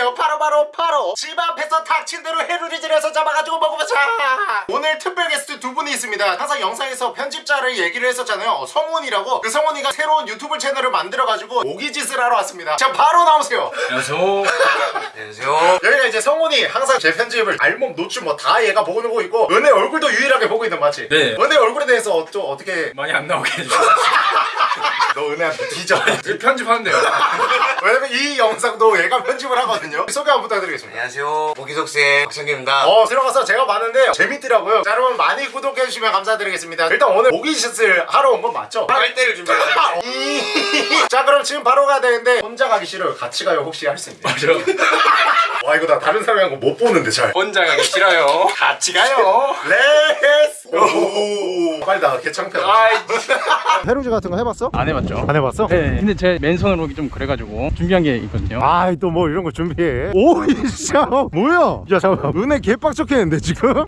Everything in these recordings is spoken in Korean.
오늘은요 바로 바로 바로 집 앞에서 닥친 대로 해루리 질에서 잡아가지고 먹어보자 오늘 특별 게스트 두 분이 있습니다 항상 영상에서 편집자를 얘기를 했었잖아요 어, 성훈이라고 그 성훈이가 새로운 유튜브 채널을 만들어가지고 오기짓을 하러 왔습니다 자 바로 나오세요 안녕하세요. 안녕하세요. 여기가 이제 성훈이 항상 제 편집을 알몸 노출 뭐 다 얘가 보고 있고 은혜 얼굴도 유일하게 보고 있는 맞지? 네. 은혜 얼굴에 대해서 어, 좀 어떻게 많이 안 나오게 해주세요. 너 은혜한테 뒤져 편집하는데요. 왜냐면 이 영상도 얘가 편집을 하거든요 소개 한번 부탁드리겠습니다 안녕하세요. 모기속생 박성규입니다. 어 들어가서 제가 봤는데 재밌더라고요 자 여러분 많이 구독해주시면 감사드리겠습니다 일단 오늘 모기짓을 하러 온 건 맞죠? 빨대를 준비했습니다. 이- 자 그럼 지금 바로 가야 되는데 혼자 가기 싫어요 같이 가요 혹시 할 수 있나요? 맞아. 와 이거 나 다른 사람이 한 거 못 보는데 잘 혼자 가기 싫어요. 같이 가요. Let's go 빨리 나가 개창피하다 아이. 페루지 같은 거 해봤어? 안 해봤죠? 안 해봤어? 네. 근데 제 맨손으로 오기 좀 그래가지고 준비한 게 있거든요. 아이 또 뭐 이런 거 준비해 오 진짜 뭐야 야 잠깐만 은혜 개빡쳤겠는데 지금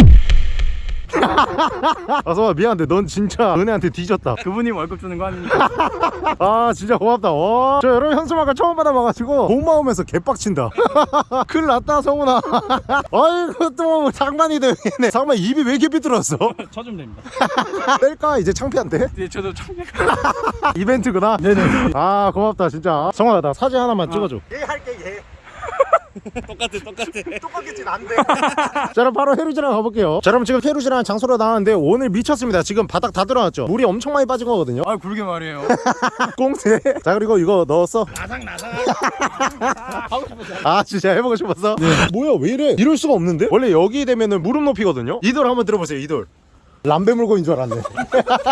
아서 미안한데 넌 진짜 은혜한테 뒤졌다. 그분이 월급 주는 거 아닙니까? 아 진짜 고맙다. 와. 저 여러분 현수막을 처음 받아봐가지고 고마우면서 개빡친다. 큰일 났다 성훈아. 아이고 또 장난이 되네. 잠깐만 입이 왜 이렇게 삐뚤었어? 쳐주면 됩니다. 뗄까? 이제 창피한데? 네, 저도 참여가. 이벤트구나. 네네. 아 고맙다 진짜. 성훈아 나 사진 하나만 찍어줘. 얘 할게 얘 똑같아, 똑같아. 똑같겠지 난데 자 그럼 바로 페루지랑 가볼게요 자 그럼 지금 페루지랑 장소로 나왔는데 오늘 미쳤습니다 지금 바닥 다 들어왔죠 물이 엄청 많이 빠진 거거든요 아, 굵게 말해요. 꽁세 자 그리고 이거 넣었어 나상, 나상. 하고 싶었어요. 아 진짜 해보고 싶었어? 뭐야 왜 이래 이럴 수가 없는데? 원래 여기 되면은 무릎 높이거든요 이돌 한번 들어보세요 이돌 람베 물고인 줄 알았네.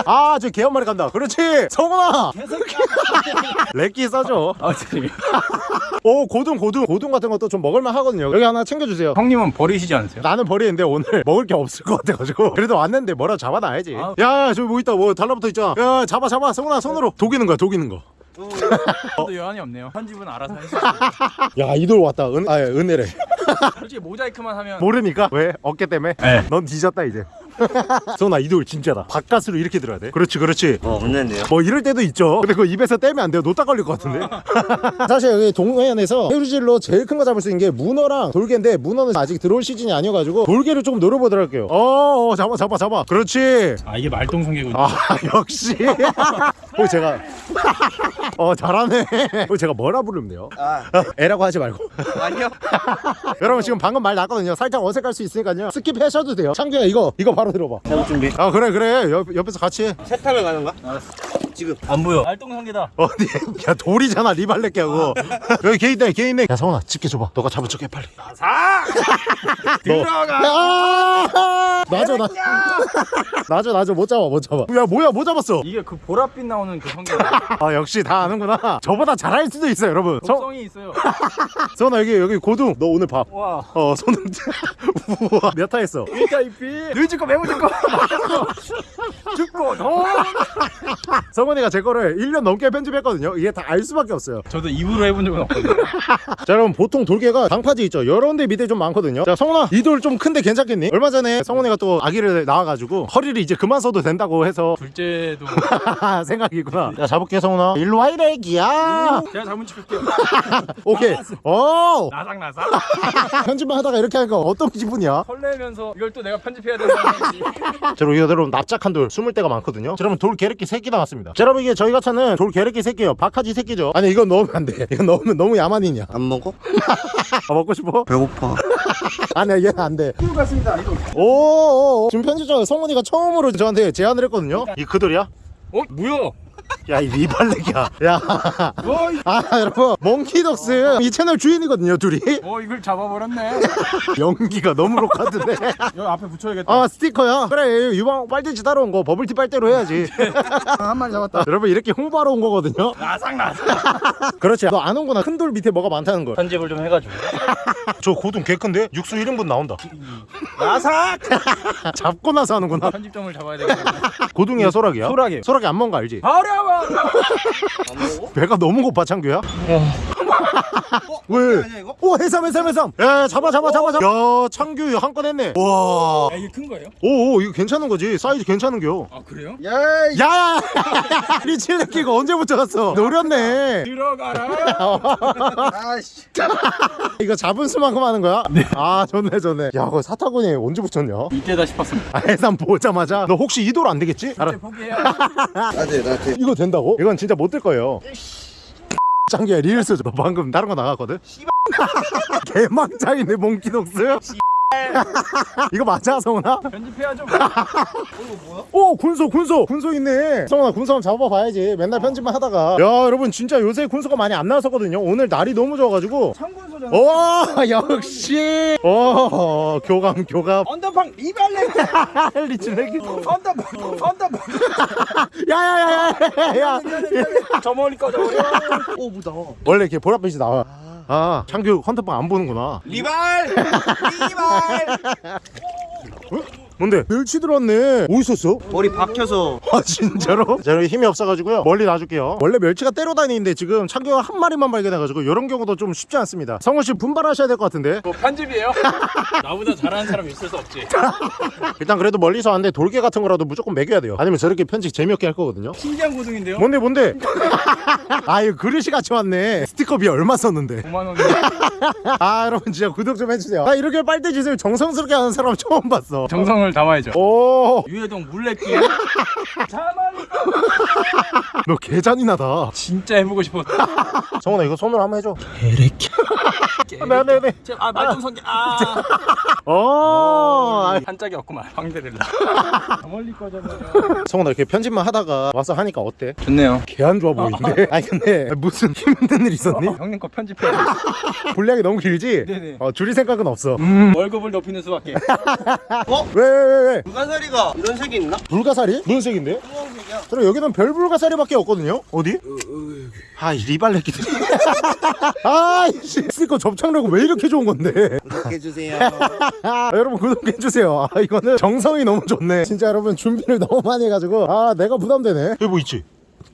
아 저 개 한 마리 간다. 그렇지. 성훈아! 렉기 써줘. 아, 네. 오 고등 고등. 고등 같은 것도 좀 먹을만 하거든요. 여기 하나 챙겨주세요. 형님은 버리시지 않으세요? 나는 버리는데 오늘 먹을 게 없을 것 같아가지고. 그래도 왔는데 뭐라 잡아놔야지. 아. 야 저기 뭐 있다. 뭐 달라붙어 있잖아. 야 잡아 잡아. 성훈아 손으로. 독이는 거야 독이는 거야 저도 여한이 없네요. 편집은 알아서 하시죠. 이돌 왔다. 은, 아 은혜래. 솔직히 모자이크만 하면. 모르니까? 왜? 어깨 때문에? 네. 넌 뒤졌다 이제 성훈아 이돌 진짜다. 바깥으로 이렇게 들어야 돼? 그렇지 그렇지. 어, 없는데요? 뭐 이럴 때도 있죠. 근데 그거 입에서 떼면 안 돼요. 노딱 걸릴 것 같은데. 사실 여기 동해안에서 해루질로 제일 큰 거 잡을 수 있는 게 문어랑 돌개인데 문어는 아직 들어올 시즌이 아니어가지고 돌개를 조금 노려보도록 할게요. 어어 잡아 잡아 잡아. 그렇지. 아, 이게 말똥성개군요. 아 역시. 어 제가. 어 잘하네. 어 제가 뭐라 부르면 돼요? 아, 애라고 하지 말고. 아니요. 여러분 지금 방금 말 났거든요. 살짝 어색할 수 있으니까요. skip하셔도 돼요. 창규야 이거 이거 바로 들어봐 해볼 준비. 아 그래 그래 옆, 옆에서 같이 해 세탁을 가는가? 지금. 안 보여. 말똥성개다. 어디 야 돌이잖아 리발렛게 하고. 여기 개 있네 개 있네. 야 성훈아 집게 줘봐. 너가 잡은 척해 빨리. 사! 들어가! 야! 놔줘 나. 놔줘 놔줘 못 잡아 못 잡아. 야 뭐야 못 잡았어. 이게 그 보랏빛 나오는 그 성개. 아 역시 다 아는구나. 저보다 잘할 수도 있어요 여러분. 성, 독성이 있어요. 성훈아 여기 여기 고등. 너 오늘 밥. 와. 어 손은 우와. 몇 타 했어? 일타 이피. 늘 죽고 매우 죽고. 죽고 더. 성훈 이가 제 거를 1년 넘게 편집했거든요. 이게 다 알 수밖에 없어요. 저도 입으로 해본 적은 없거든요. 자 여러분 보통 돌개가 방파제 있죠. 여러 데 밑에 좀 많거든요. 자 성훈아 이 돌 좀 큰데 괜찮겠니? 얼마 전에 성훈이가 또 아기를 낳아가지고 허리를 이제 그만 써도 된다고 해서 둘째도 생각이구나. 자 잡을게 성훈아. 일로 와 이래 기야. 제가 잘못 찍을게요 오케이. 오 나삭나삭. 편집만 하다가 이렇게 하니까 어떤 기분이야? 설레면서 이걸 또 내가 편집해야 된다는 자 여러분 여러분 납작한 돌 숨을 데가 많거든요. 자 여러분 돌 게르기 새끼 나왔습니다 자 여러분 이게 저희가 찾는 돌 게르기 새끼예요 박하지 새끼죠 아니 이건 넣으면 안돼 이건 넣으면 너무 야만이냐 안 먹어? 아, 먹고 싶어? 배고파. 아니야 얘는 안돼 오오오 지금 편집자 성훈이가 처음으로 저한테 제안을 했거든요 이그 돌이야? 어? 뭐야? 야이 리발렉이야. 야. 어, 이- 아 여러분 몽키덕스 이 채널 주인이거든요 둘이. 어 이걸 잡아버렸네. 연기가 너무 로카드네. 여기 앞에 붙여야겠다. 아 스티커야 그래 유방 빨대지 따로 온 거 버블티 빨대로 해야지. 한 마리 잡았다. 여러분 이렇게 홍보하러 온 거거든요. 나삭나삭 그렇지. 너 안 온구나 큰 돌 밑에 뭐가 많다는 걸. 편집을 좀 해가지고. 저 고등 개 큰데? 육수 1인분 나온다. 나삭 잡고 나서 하는구나. 편집점을 잡아야 되겠네. 고등이야 소락이야? 소라기. 소락이 안 먹은 거 알지? 버려봐 배가 너무 고파 창규야? 왜? 아니야, 이거? 오 해삼 해삼 해삼 야 잡아 잡아 잡아 잡아 야 창규 한 건 했네 와 야, 이게 큰 거예요? 오오 이거 괜찮은 거지 사이즈 괜찮은겨 아, 그래요? 야이 야 리칠레키 이거 언제 붙여갔어 노렸네 들어가라. 아씨 이거 잡은 수만큼 하는 거야? 아 좋네 좋네 야 그거 사타구니 언제 붙였냐? 이때다 싶었습니다. 아 해삼 보자마자 너 혹시 이도로 안 되겠지? 알아 포기해요. 나한테 나한테 이거 된다고? 이건 진짜 못 될 거예요 짱기야 릴스 너 방금 다른 거 나갔거든? 개망장이네 몽키독스 이거 맞아 성훈아? 편집해야죠. 오 군소 군소. 군소 있네. 성훈아 군소 한번 잡아봐야지. 맨날 편집만 하다가. 야 여러분 진짜 요새 군소가 많이 안 나왔었거든요. 오늘 날이 너무 좋아가지고. 청군소잖아 와 역시. 어 교감 교감. 언더팡 리발레. 리치레기 언더팡 언더팡. 야야야야야 저 멀리 꺼져버려. 오 무다. 원래 이렇게 보랏빛이 나와. 아 창규 헌터빵 안 보는구나. 리발! 리발! 어? 뭔데? 멸치 들어왔네 어디 있었어? 머리 박혀서 아 진짜로? 제가 힘이 없어가지고요 멀리 놔줄게요 원래 멸치가 때로 다니는데 지금 창규가 한 마리만 발견해가지고 이런 경우도 좀 쉽지 않습니다 성훈씨 분발하셔야 될 것 같은데 뭐 편집이에요? 나보다 잘하는 사람이 있을 수 없지. 일단 그래도 멀리서 왔는데 돌개 같은 거라도 무조건 먹여야 돼요 아니면 저렇게 편집 재미없게 할 거거든요 신기한 고등인데요? 뭔데 뭔데? 아 이거 그릇이 같이 왔네 스티커비 얼마 썼는데 5만 원이. 아 여러분 진짜 구독 좀 해주세요 나 이렇게 빨대 짓을 정성스럽게 하는 사람 처음 봤어 정성을 담아야죠. 오너 유해동 물레길. 자만이 개잔인하다 진짜 해보고 싶었어. 성훈아 이거 손으로 한번 해줘 네 네 네 아, 말좀 성게. 아. 어 아, 한 짝이 없구만. 저 멀리 꺼져버려. 성훈아 이렇게 편집만 하다가 와서 하니까 어때? 좋네요. 개 안 좋아 보이는데? 아니 근데 무슨 힘든 일 있었니? 형님 거 편집해. 분량이 너무 길지? 네네. 어 줄일 생각은 없어 월급을 높이는 수밖에. 왜왜왜 왜? 불가사리가 이런 색이 있나? 불가사리? 무슨 색인데? 주황색이야 그럼 여기는 별 불가사리밖에 없거든요? 어디? 아, 이 리발레끼들. 아, 이씨. 스티 커 접착력은 왜 이렇게 좋은 건데? 구독해주세요 아, 여러분 구독해주세요. 아, 이거는 정성이 너무 좋네. 진짜 여러분 준비를 너무 많이 해가지고. 아, 내가 부담되네. 여기 뭐 있지?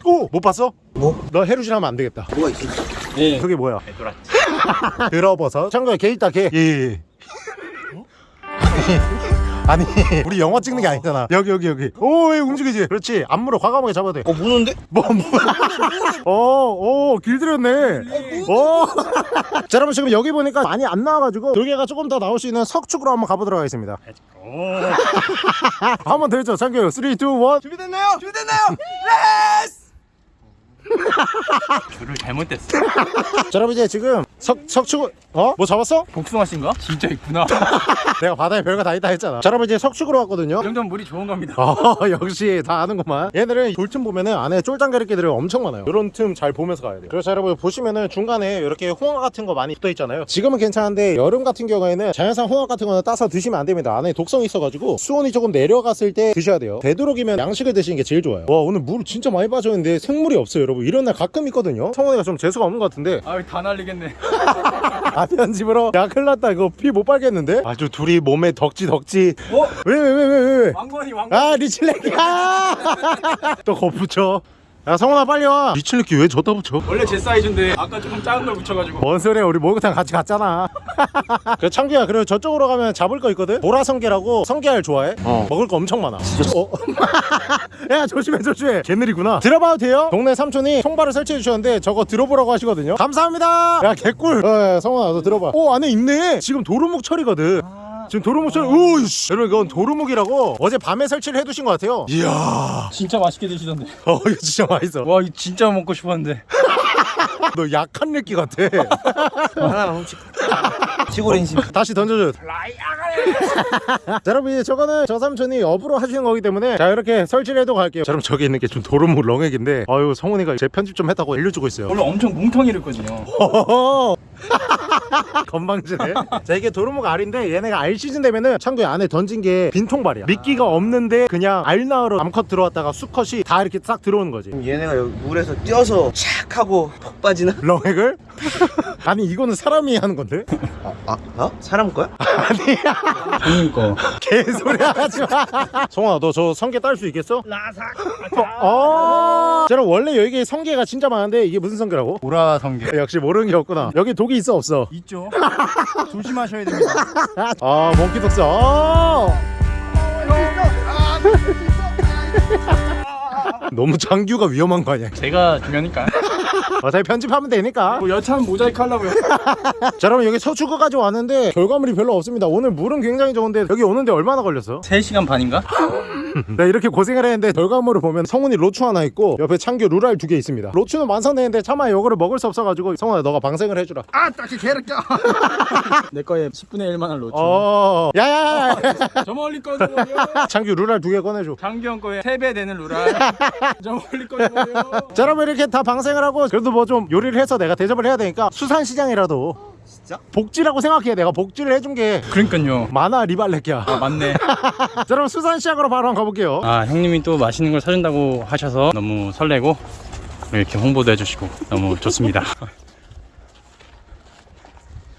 오! 못 봤어? 뭐? 너 해루질 하면 안 되겠다. 뭐가 있어 네. 그게 뭐야? 들어버섯. 참고에 개 있다, 개. 예, 예. 아니 우리 영화 찍는 게 아니잖아 여기 여기 여기 오왜 움직이지 그렇지 안무를 과감하게 잡아야 돼어 무는데? 뭐, 뭐. 어, 오, 길들였네. 오. 자, 여러분 지금 여기 보니까 많이 안 나와가지고 돌개가 조금 더 나올 수 있는 석축으로 한번 가보도록 하겠습니다. 한번 더 해줘, 창규. 3, 2, 1. 준비됐나요? 준비됐나요? 줄을 잘못됐어. 자, 여러분 이제 지금 석, 석축을, 어? 뭐 잡았어? 복숭아씨인가? 진짜 있구나. 내가 바다에 별거 다 있다 했잖아. 자, 여러분 이제 석축으로 왔거든요. 이 정도면 물이 좋은 겁니다. 어, 역시 다 아는구만. 얘들은 돌틈 보면은 안에 쫄짱가리끼들이 엄청 많아요. 이런 틈 잘 보면서 가야 돼요. 그래서 여러분 보시면은 중간에 이렇게 홍합 같은 거 많이 붙어 있잖아요. 지금은 괜찮은데 여름 같은 경우에는 자연산 홍합 같은 거는 따서 드시면 안 됩니다. 안에 독성이 있어가지고 수온이 조금 내려갔을 때 드셔야 돼요. 되도록이면 양식을 드시는 게 제일 좋아요. 와 오늘 물 진짜 많이 빠졌는데 생물이 없어요, 여러분. 이런 날 가끔 있거든요. 성원이가 좀 재수가 없는 것 같은데 아유, 다 날리겠네. 아 편집으로 야 큰일 났다 이거 피 못 빨겠는데? 아주 둘이 몸에 덕지 덕지. 어? 왜 왜 왜 왜 왜? 왜? 왕건이 왕건. 아 리칠레키 또 거붙여 야 성훈아 빨리 와. 리칠레키 왜 저다 붙여? 원래 제 사이즈인데 아까 조금 작은 걸 붙여가지고. 뭔 소리야 우리 목욕탕 같이 갔잖아. 그 창규야 그리고 저쪽으로 가면 잡을 거 있거든? 보라성게라고 성게알 좋아해? 어. 먹을 거 엄청 많아. 어? 야 조심해 조심해. 개느리구나. 들어봐도 돼요? 동네 삼촌이 통발을 설치해 주셨는데 저거 들어보라고 하시거든요. 감사합니다. 야 개꿀. 어, 야, 성훈아 너 들어봐. 오 안에 있네. 지금 도루묵 철이거든 지금 도루묵 철 오이씨. 여러분 이건 도루묵이라고 어제 밤에 설치를 해두신 것 같아요. 이야. 진짜 맛있게 드시던데. 어 이거 진짜 맛있어. 와, 이거 진짜 먹고 싶었는데. 너 약한 느끼 같아. 하나만 훔치고 시골 인심. 다시 던져줘 자 여러분 이제 저거는 저 삼촌이 업으로 하시는 거기 때문에 자 이렇게 설치를 해도 갈게요. 자, 여러분 저기 있는 게 좀 도루묵 렁액인데 아유 성훈이가 제 편집 좀 했다고 알려주고 있어요. 원래 엄청 뭉텅이랬거든요. 허허허. 건방지네 자 이게 도루묵 알인데 얘네가 알 시즌 되면은 창고에 안에 던진 게 빈통발이야 미끼가 없는데 그냥 알 나으로 암컷 들어왔다가 수컷이 다 이렇게 싹 들어오는 거지 얘네가 여기 물에서 뛰어서 착 하고 폭 빠지나? 렁액을? 아니 이거는 사람이 하는 건데? 아, 어? 사람 거야? 형님 거. 개소리 하지 마. 성원아, 너 저 성게 딸 수 있겠어? 라삭. 어. 저는 원래 여기 성게가 진짜 많은데 이게 무슨 성게라고? 보라 성게. 역시 모르는 게 없구나. 여기 독이 있어 없어? 있죠. 조심하셔야 됩니다. 아, 몽키 독스. 아. 너무 장규가 위험한 거 아니야? 제가 중요하니까. 어차피 편집하면 되니까. 뭐 여차하면 모자이크 하려고요. 자, 여러분 여기 서초구까지 왔는데 결과물이 별로 없습니다. 오늘 물은 굉장히 좋은데 여기 오는데 얼마나 걸렸어? 3시간 반인가? 내가 이렇게 고생을 했는데 결과물을 보면 성훈이 로추 하나 있고 옆에 창규 루랄 두 개 있습니다. 로추는 완성되는데 차마 이거를 먹을 수 없어가지고 성훈아 너가 방생을 해주라. 아, 딱히 개를 껴. 내 거에 10분의 1만한 로추. 어, 야야야. 저 멀리 꺼져버려. 창규 루랄 두 개 꺼내줘. 장기형 거에 3배 되는 루랄. 저 멀리 꺼져버려. 자 여러분 이렇게 다 방생을 하고 그래도 뭐 좀 요리를 해서 내가 대접을 해야 되니까 수산시장이라도 진짜? 복지라고 생각해 내가 복지를 해준 게 그러니까요. 만화 리발렉이야 아, 맞네. 자 여러분 수산 시장으로 바로 한번 가볼게요 아, 형님이 또 맛있는 걸 사준다고 하셔서 너무 설레고 이렇게 홍보도 해주시고 너무 좋습니다.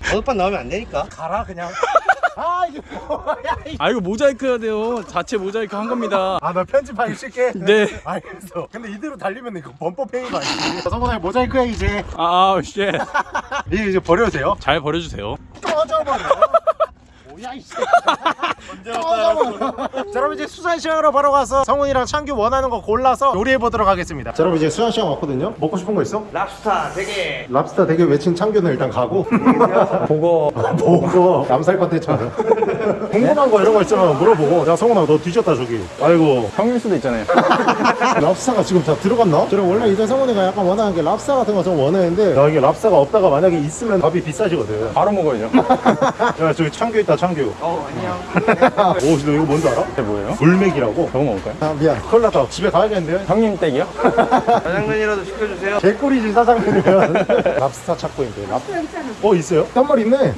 어젯밤 나오면 안 되니까 가라 그냥 아 이게 뭐야 아, 이거 모자이크 해야 돼요. 자체 모자이크 한 겁니다. 아 나 편집하기 싫게 네. 알겠어 근데 이대로 달리면 이거 범법 행위가 아니지 성훈아 모자이크야 이제 아, 아, shit. 이제 이제 버려도 돼요? 잘 버려주세요. 꺼져버려 뭐야 이씨. 자 여러분 이제 수산 시장으로 바로 가서 성훈이랑 창규 원하는 거 골라서 요리해보도록 하겠습니다. 자 여러분 이제 수산 시장 왔거든요. 먹고 싶은 거 있어? 랍스타 되게. 랍스타 되게 외친 창규는 일단 가고. 보고. 보고. 남살 컨텐츠하자 궁금한 거 이런 거 있잖아 물어보고. 야 성훈아 너 뒤졌다 저기. 아이고. 형일 수도 있잖아요. 랍스타가 지금 다 들어갔나? 저는 원래 이제 성훈이가 약간 원하는 게 랍스타 같은 거 좀 원하는데 야 이게 랍스타가 없다가 만약에 있으면 밥이 비싸지거든. 바로 먹어야죠. 야 저기 창규 있다 창규 어 안녕 오, 너 이거 뭔지 알아? 이게 뭐예요? 물맥이라고. 저거 먹을까요? 아, 미안. 큰일 났다. 집에 가야겠는데요? 형님 댁이요? 짜장면이라도 시켜주세요 개꿀이지, 사장님이면. 랍스타 찾고 있는데. 랍... 어, 있어요? 한 마리 있네.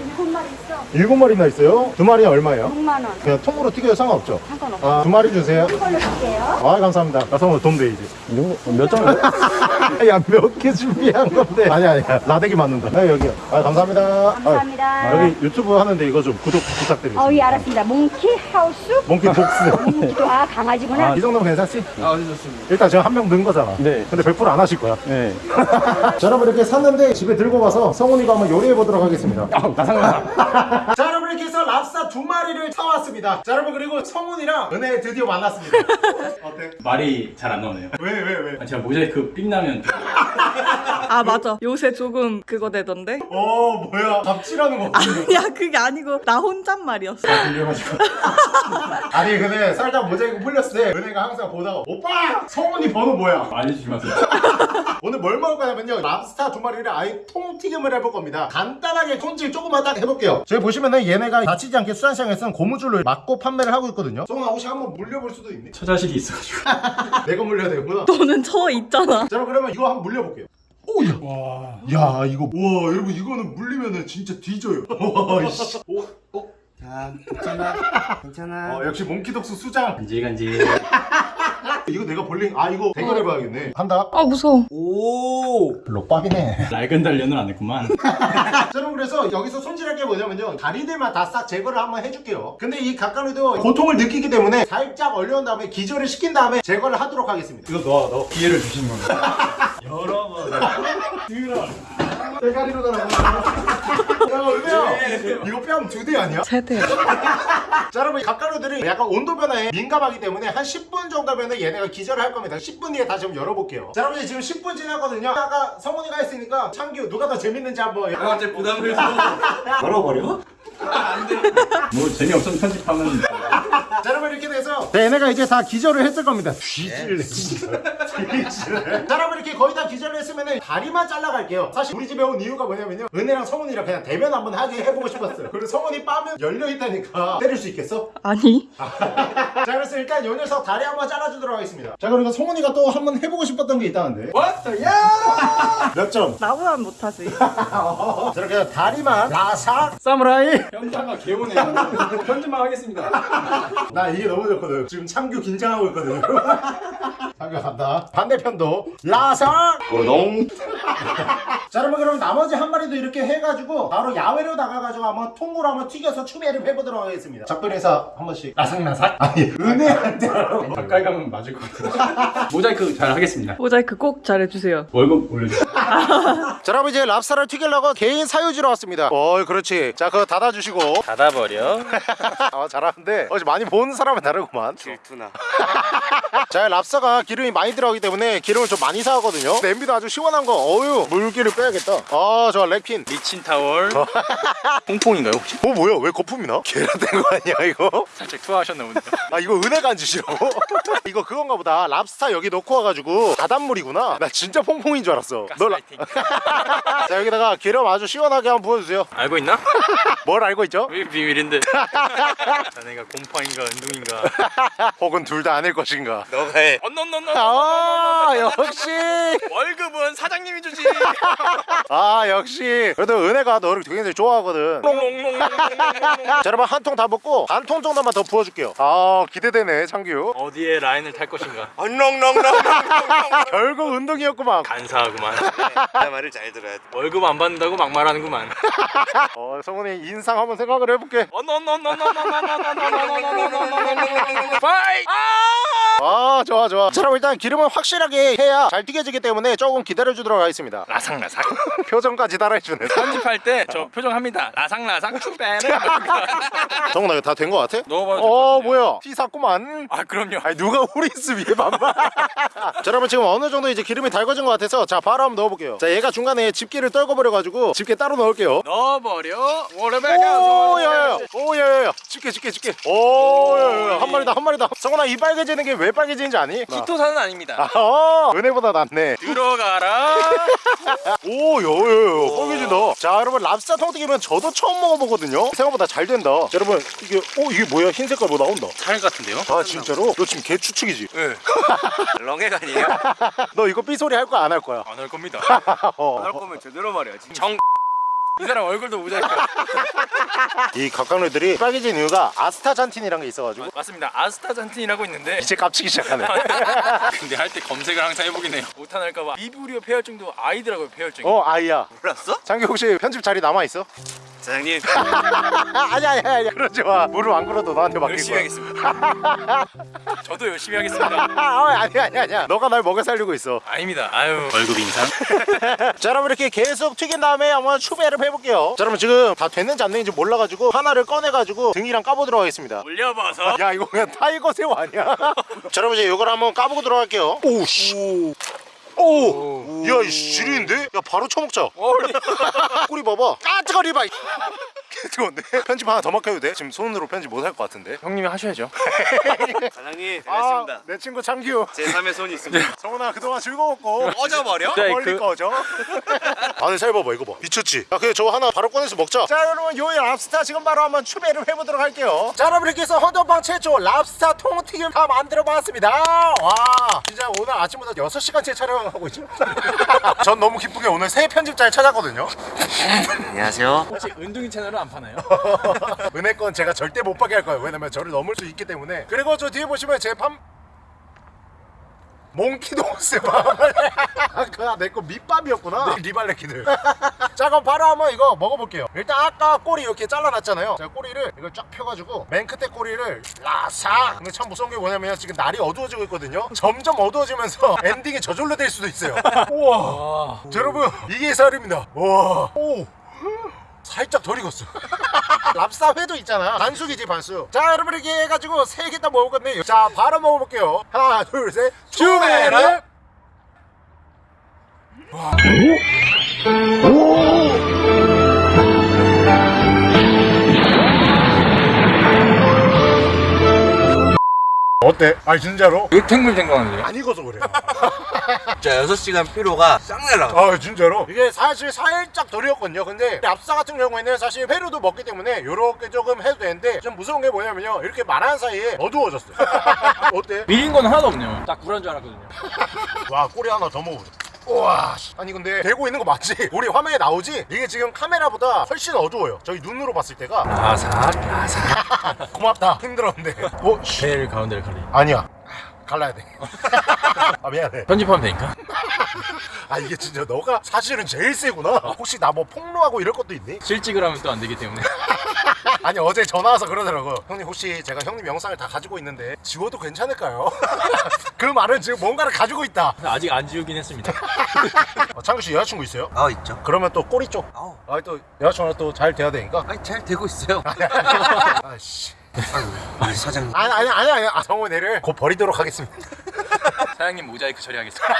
일곱 마리 마리나 있어요? 두 마리 얼마예요? 6만 원. 그냥 통으로 튀겨도 상관없죠? 상관없어. 아, 두 마리 주세요. 이걸로 줄게요. 아, 감사합니다. 나 성우 돈 돼이지. 몇 점? 야, 몇 개 준비한 건데. 아니, 아니야. 라데기 맞는다. 아, 여기요. 아, 감사합니다. 감사합니다. 아, 여기 유튜브 하는데 이거 좀 구독 부탁드리겠습니다. 어, 예, 알았습니다. 몽키 하우스? 몽키 복스. 몽키도, 아, 강아지구나. 이 정도면 괜찮지? 아, 좋습니다. 일단 제가 한 명 넣은 거잖아. 네. 근데 100%안 하실 거야. 네. 자 여러분 이렇게 샀는데 집에 들고 가서 성훈이가 한번 요리해 보도록 하겠습니다 아, 나상나. 자 여러분 이렇게 해서 랍스타 두 마리를 사왔습니다. 자 여러분 그리고 성훈이랑 은혜 드디어 만났습니다. 어때? 말이 잘 안 나오네요. 왜 왜 왜? 아, 제가 모자이크 삑 나면 아 맞아. 요새 조금 그거 되던데? 어 뭐야. 갑질하는 거 아니야 그게 아니고 나 혼잣말이었어. 들려가지고. 아니 근데 살짝 모자이크 풀렸을 때 은혜가 항상 보다가 오빠! 성훈이 번호 뭐야? 알려주시면 요 오늘 뭘 먹을 거냐면요. 랍스타 두 마리를 아예 통튀김을 해볼 겁니다. 간단하게 손질 조금만 딱 해볼게요. 저기 보시면은 얘네가 다치지 않게 수산시장에서는 고무줄로 막고 판매를 하고 있거든요 성훈아 혹시 한번 물려볼 수도 있니? 처자식이 있어가지고. 내가 물려야 되구나 너는 저 있잖아 자 그러면 이거 한번 물려볼게요 오야 와. 야 이거 와 여러분 이거는 물리면은 진짜 뒤져요 와 이씨 오, 어? 자 괜찮아? 괜찮아? 어, 역시 몽키독스 수장. 간질간질. 이거 내가 볼링 아 이거 대결해봐야겠네. 간다. 아 무서워. 오. 록밥이네. 낡은 단련을 안 했구만. 자 여러분 그래서 여기서 손질할 게 뭐냐면요. 다리들만 다 싹 제거를 한번 해줄게요. 근데 이 각각에도 고통을 느끼기 때문에 살짝 얼려온 다음에 기절을 시킨 다음에 제거를 하도록 하겠습니다. 이거 넣어, 넣어. 기회를 주신 겁니다. 여러분. 들어 대가리로 달아 이거 뺨 두 대 아니야? 세대 자 여러분 각가루들이 약간 온도 변화에 민감하기 때문에 한 10분 정도면 얘네가 기절을 할 겁니다 10분 뒤에 다시 한번 열어볼게요 자 여러분 지금 10분 지났거든요 아까 성훈이가 했으니까 창규 누가 더 재밌는지 한번 갑자기 부담을 해서. 걸어버려? 뭐 재미없으면 편집하면. 자 여러분 이렇게 돼서 자, 얘네가 이제 다 기절을 했을 겁니다 뒤질래 진짜 뒤질래 자 여러분 이렇게 거의 다 기절을 했으면 다리만 잘라갈게요 사실 우리 집에 온 이유가 뭐냐면요 은혜랑 성훈이랑 그냥 대면 한번 하게 해보고 싶었어요 그리고 성훈이 빠면 열려있다니까 때릴 수 있겠어? 아니 자 그래서 일단 요 녀석 다리 한번 잘라주도록 하겠습니다 자 그리고 성훈이가 또 한번 해보고 싶었던 게 있다는데 What? 야! 몇 점? 나보다 못하지 저렇게 다리만 라삭 사무라이! 현타가 개오네요. 편집만 하겠습니다. 나 이게 너무 좋거든 지금 창규 긴장하고 있거든요 창규 간다 반대편도 라삭 고동 자 여러분 그럼 나머지 한 마리도 이렇게 해가지고 바로 야외로 나가가지고 한번 통으로 한번 튀겨서 추배를 해보도록 하겠습니다 작별인사 한 번씩 나삭나삭? 아니 은혜한테 가까이 가면 맞을 것 같아요. 모자이크 잘 하겠습니다. 모자이크 꼭 잘해주세요. 월급 올려주세요. 자 여러분 이제 랍스타를 튀기려고 개인 사유지로 왔습니다 어 그렇지 자 그거 닫아주시고 닫아버려. 아 잘하는데 어제 많이 본 사람은 다르구만 질투나. 자 랍스타가 기름이 많이 들어가기 때문에 기름을 좀 많이 사가거든요 냄비도 아주 시원한 거 어유 물기를 빼야겠다 아 좋아 렉핀 미친 타월. 퐁퐁인가요 혹시? 어 뭐야 왜 거품이 나? 계란된 거 아니야 이거? 살짝 투하하셨나 본데요. 아 이거 은혜가 안 주시라고? 이거 그건가 보다 랍스타 여기 넣고 와가지고 바닷물이구나 나 진짜 퐁퐁인 줄 알았어 너 라... 가스라이팅. 자 여기다가 기름 아주 시원하게 한번 부어주세요 알고 있나? 뭘 알고 있죠? 왜 비밀인데? 자네가 곰팡 인가 은둥인가? 혹은 둘 다 아닐 것인가 너가 해. 언넌넌넌. 아 역시 월급은 사장님이 주지. 아 역시 그래도 은혜가 너를 굉장히 좋아하거든 자 여러분 한 통다 붓고 반 통 정도만 더 부어줄게요 아 기대되네 창규 어디에 라인을 탈 것인가? 엉렁렁렁. 결국 운동이었구만 간사하구만. 내 말을 잘 들어야 돼. 월급 안 받는다고 막말하는구만. 어 성훈이 인상 한번 생각을 해볼게 파이! 아 좋아 좋아 자 그럼 일단 기름을 확실하게 해야 잘 튀겨지기 때문에 조금 기다려주도록 하겠습니다 라삭라삭. 표정까지 따라해주네 편집할 때 저 표정합니다. 라삭라삭 추배네. 성훈아 이거 다 된 거 같아? 넣어봐도 어. 뭐야 티 샀구만 아 그럼요. 아니 누가 후리스 위에 반말 자 여러분 지금 어느 정도 이제 기름이 달궈진 것 같아서 자 바로 한번 넣어볼게요 자 얘가 중간에 집게를 떨궈버려가지고 집게 따로 넣을게요 넣어버려. 워르베가. 오야야야 오야야야 집게 집게 집게 오 야야야 한 마리다 한 마리다 성훈아 이 빨개지는 게 왜 빨개지는지 아니? 키토산은 아닙니다. 아 어, 은혜보다 낫네 들어가라. 오야야야 빨개진다 자 여러분 랍스타 통튀기면 저도 처음 먹어보거든요 생각보다 잘 된다 자, 여러분 이게 오 이게 뭐야 흰 색깔 뭐 나온다 살 같은데요? 아 진짜로? 너 지금 개 추측이지? 네. 렁해가 아니에요? 너 이거 삐소리 할 거야 안 할 거야? 안 할 겁니다. 어. 할 거면 제대로 말해야지. 정. 이 사람 얼굴도 모자이크. 이 각각류들이 빨개진 이유가 아스타잔틴이라는 게 있어가지고 맞습니다. 아스타잔틴이라고 있는데. 이제 깝치기 시작하네 근데 할 때 검색을 항상 해보긴 해요. 못하날까봐 비브리오 폐혈증도 아이들하고 폐혈증. 어 아이야 몰랐어? 장기 혹시 편집 자리 남아있어? 사장님. 아니 아니 아니 그러지 마. 무릎 안 꿇어도 너한테 맡길 열심히 거야. 하겠습니다. 저도 열심히 하겠습니다. 아 아니 아니 아니야. 너가 날 먹여 살리고 있어. 아닙니다. 아유. 월급 인상. 자 여러분 이렇게 계속 튀긴 다음에 한번 추배를 해볼게요. 자 여러분 지금 다 됐는지 안 됐는지 몰라가지고 하나를 꺼내가지고 등이랑 까보도록 하겠습니다. 올려봐서. 야 이거 그냥 타이거 새우 아니야? 자 여러분 이제 이걸 한번 까보고 들어갈게요. 오씨. 오, 야, 이 지리인데? 야, 바로 쳐먹자. 꼬리 봐봐. 아, 뜨거리 봐. 뜨거운데? 편집 하나 더 맡겨도 돼? 지금 손으로 편집 못 할 것 같은데. 형님이 하셔야죠. 사장님 아, 잘했습니다. 내 친구 창규. 제 3의 손이 있습니다. 성훈아 그동안 즐거웠고. 꺼져버려? 네, 멀리 그- 꺼져. 안에 살 봐봐 이거 봐. 미쳤지? 야, 그래 저거 하나 바로 꺼내서 먹자. 자, 여러분 요일 랍스타 지금 바로 한번 추배를 해보도록 할게요. 자, 여러분 이렇게 해서 헌터방 최초 랍스타 통튀김 다 만들어봤습니다. 와, 진짜 오늘 아침부터 6시간째 촬영하고 있죠. 전 너무 기쁘게 오늘 새 편집자를 찾았거든요. 안녕하세요. 혹시 은둥이 채널은 안 파나요? 은혜 건 제가 절대 못 파게 할 거예요. 왜냐면 저를 넘을 수 있기 때문에. 그리고 저 뒤에 보시면 제 팜. 몽키도스 밤을 아까 내거 밑밥이었구나. 리발레키들 자 그럼 바로 한번 이거 먹어볼게요. 일단 아까 꼬리 이렇게 잘라놨잖아요. 자 꼬리를 이걸 쫙 펴가지고 맨 끝에 꼬리를 싹 근데 참 무서운 게 뭐냐면 지금 날이 어두워지고 있거든요. 점점 어두워지면서 엔딩이 저절로 될 수도 있어요. 우와. 자, 여러분 이게 쌀입니다. 우와. 오 살짝 덜 익었어. 랍스타 회도 있잖아. 반숙이지 반숙 자 여러분 이렇게 해가지고 세 개 다 먹었거든요. 자 바로 먹어볼게요. 하나 둘셋. 주메르 어때? 아니 진짜로? 탱글 생각하는데요? 안 익어서 그래 자 6시간 피로가 싹 날라가. 아 진짜로? 이게 사실 살짝 덜 익었거든요 근데 랍스타 같은 경우에는 사실 회로도 먹기 때문에 요렇게 조금 해도 되는데 좀 무서운 게 뭐냐면요 이렇게 말하는 사이에 어두워졌어요 어때? 밀린 건 하나도 없네요. 딱 굴한 줄 알았거든요. 와 꼬리 하나 더 먹어보자 우와 씨. 아니 근데 되고 있는 거 맞지? 우리 화면에 나오지? 이게 지금 카메라보다 훨씬 어두워요 저희 눈으로 봤을 때가 라삭 라삭. 고맙다 힘들었는데 어? 씨. 제일 가운데를 가리. 아니야 갈라야 돼 아, 미안해 편집하면 되니까. 아 이게 진짜 너가 사실은 제일 세구나 혹시 나 뭐 폭로하고 이럴 것도 있니? 실직을 하면 또 안 되기 때문에 아니 어제 전화 와서 그러더라고. 형님 혹시 제가 형님 영상을 다 가지고 있는데 지워도 괜찮을까요? 그 말은 지금 뭔가를 가지고 있다. 아직 안 지우긴 했습니다. 어, 창규 씨 여자친구 있어요? 아 있죠. 그러면 또 꼬리 쪽. 아우. 아니 또 여자친구랑 또 잘 돼야 되니까? 아니 잘 되고 있어요. 아씨. 아이고 우리 사장님. 아니 아니 아니 아니. 아, 성훈이를 곧 버리도록 하겠습니다. 사장님 모자이크 처리하겠습니다.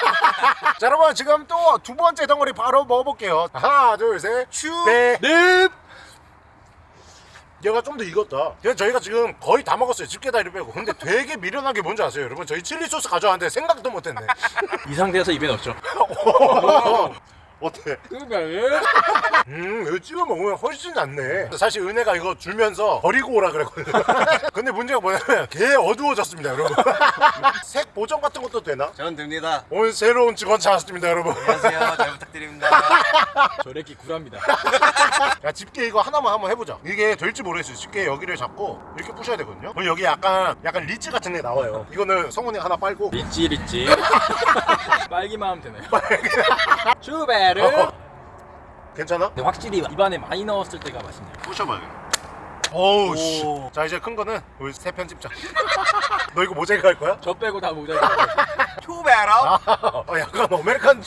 자 여러분 지금 또 두 번째 덩어리 바로 먹어볼게요. 하나 둘셋 슈 네. 넵! 얘가 좀 더 익었다. 그래서 저희가 지금 거의 다 먹었어요. 집게 다리를 빼고. 근데 되게 미련한 게 뭔지 아세요 여러분? 저희 칠리 소스 가져왔는데 생각도 못했네. 이 상태에서 입에 넣었죠. 어때? 음 이거 찍어 먹으면 훨씬 낫네. 사실 은혜가 이거 줄면서 버리고 오라 그랬거든요. 근데 문제가 뭐냐면 개 어두워졌습니다 여러분. 색 보정 같은 것도 되나? 저는 됩니다. 오늘 새로운 직원 찾았습니다 여러분. 안녕하세요. 잘 부탁드립니다. 저래끼 굴합니다. 야 집게 이거 하나만 한번 해보자. 이게 될지 모르겠어요. 집게 여기를 잡고 이렇게 부셔야 되거든요. 그럼 여기 약간 약간 리치 같은 게 나와요. 이거는 성훈이 하나 빨고. 리찌 리찌. 빨기만 하면 되나요? 추 베르. 괜찮아? 근데 확실히 입안에 많이 넣었을 때가 맛있네요. 부셔봐야겠다 어우 씨 자 이제 큰 거는 우리 새 편집자 너 이거 모자이크 할 거야? 저 빼고 다 모자이크. 초베라 아, 어, 약간 American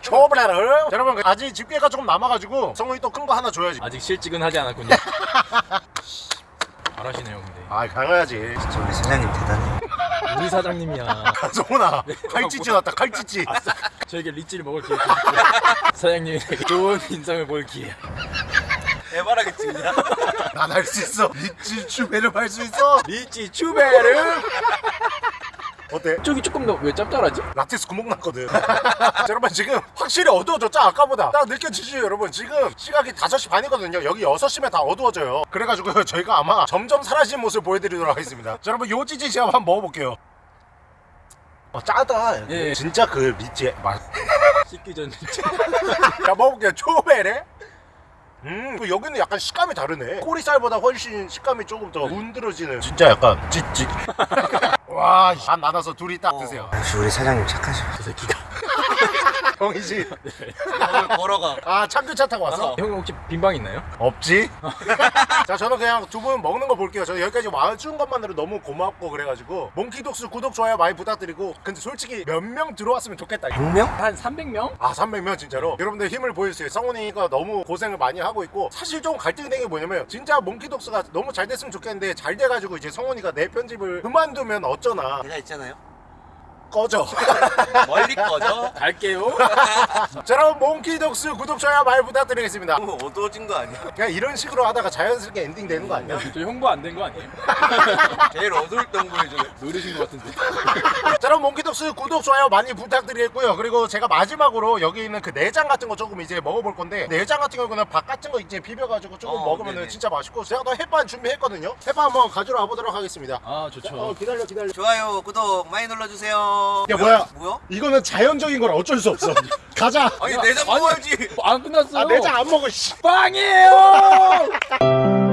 추베릅을 자, 여러분 아직 집게가 조금 남아가지고 성훈이 또 큰 거 하나 줘야지 아직 실직은 하지 않았군요. 잘하시네요, 근데. 아 강해야지 진짜 우리 사장님 대단해 우리 사장님이야. 성훈아 칼찌찌 났다 칼찌찌 저에게 리찌를 먹을 기회. 사장님에게 좋은 인상을 볼 기회. 에바라겠지 그냥 난할 수 있어 리치 슈베를 할 수 있어 리찌 추베르. 어때? 쪽이 조금 더 왜 짭짤하지? 라텍스 구멍 났거든. 자, 여러분 지금 확실히 어두워졌죠 아까보다. 딱 느껴지시죠 여러분? 지금 시각이 5시 반이거든요. 여기 6시면 다 어두워져요. 그래가지고 저희가 아마 점점 사라지는 모습을 보여드리도록 하겠습니다. 자 여러분 요 찌찌 제가 한번 먹어볼게요. 어 짜다. 예. 진짜 그 리치 맛. 씻기 전 리찌. 자 먹어볼게요. 초베레. 음그 여기는 약간 식감이 다르네. 꼬리살보다 훨씬 식감이 조금 더 문드러지는. 진짜 약간 찌찌 와 반 나눠서 둘이 딱 드세요. 역시 우리 사장님 착하셔 저 새끼가. 형이지 오늘 걸어가. 아 참교차 타고 왔어? 형 혹시 빈방 있나요? 없지? 자 저는 그냥 두 분 먹는 거 볼게요. 저 여기까지 와준 것만으로 너무 고맙고 그래가지고 몽키독스 구독 좋아요 많이 부탁드리고 근데 솔직히 몇 명 들어왔으면 좋겠다. 100명? 한 300명? 아 300명 진짜로? 여러분들 힘을 보여주세요. 성훈이가 너무 고생을 많이 하고 있고 사실 좀 갈등이 되는 게 뭐냐면 진짜 몽키독스가 너무 잘 됐으면 좋겠는데 잘 돼가지고 이제 성훈이가 내 편집을 그만두면 어쩌나. 제가 있잖아요 꺼져 멀리 꺼져 갈게요. 자 여러분 몽키독스 구독 좋아요 많이 부탁드리겠습니다 너무 어두워진 거 아니야? 그냥 이런 식으로 하다가 자연스럽게 엔딩 되는 거 아니야? 저 홍보 안된 거 아니에요? 제일 어두울 때 보여주네 노리신 것 같은데. 자 여러분 몽키독스 구독 좋아요 많이 부탁드리겠고요 그리고 제가 마지막으로 여기 있는 그 내장 같은 거 조금 이제 먹어볼 건데 내장 같은 경우는 밥 같은 거 이제 비벼가지고 조금 어, 먹으면 네네. 진짜 맛있고 제가 또 햇반 준비했거든요 햇반 한번 가져와 보도록 하겠습니다 아어 좋죠. 기다려 기다려 좋아요 구독 많이 눌러주세요 야 뭐야 뭐야? 이거는 자연적인 거라 어쩔 수 없어 가자 아니 내장 먹어야지 안 끝났어. 아 내장 안 먹어 씨 빵이에요.